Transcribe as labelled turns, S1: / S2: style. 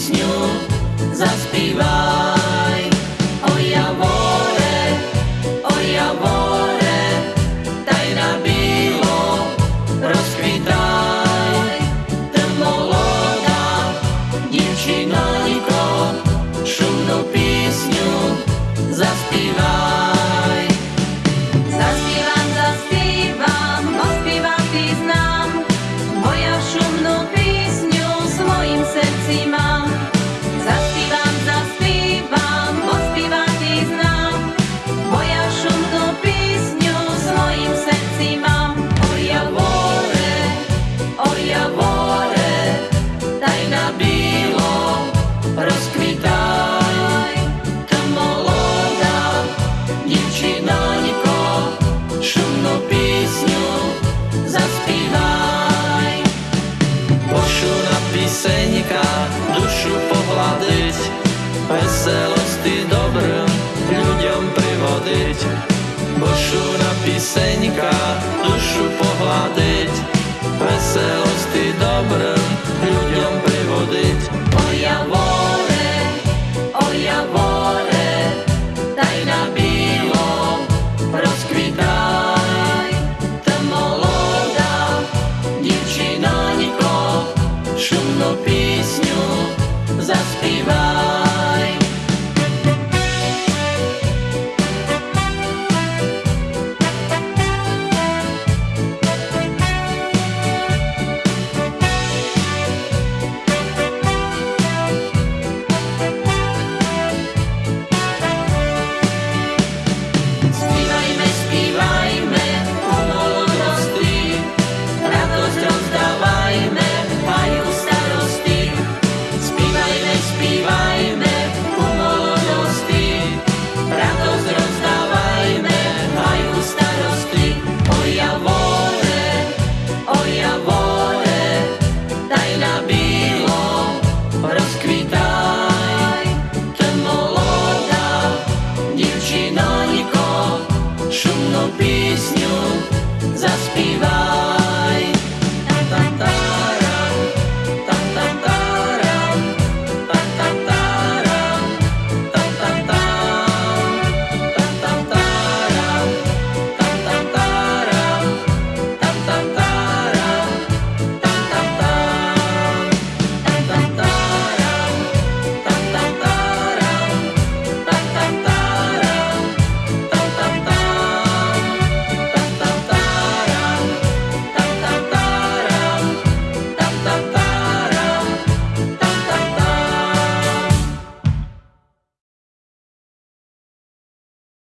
S1: piesňu zaspívá. веселості добре людям приводить, бо шура пісенька душу погладить, веселості добре. happy life.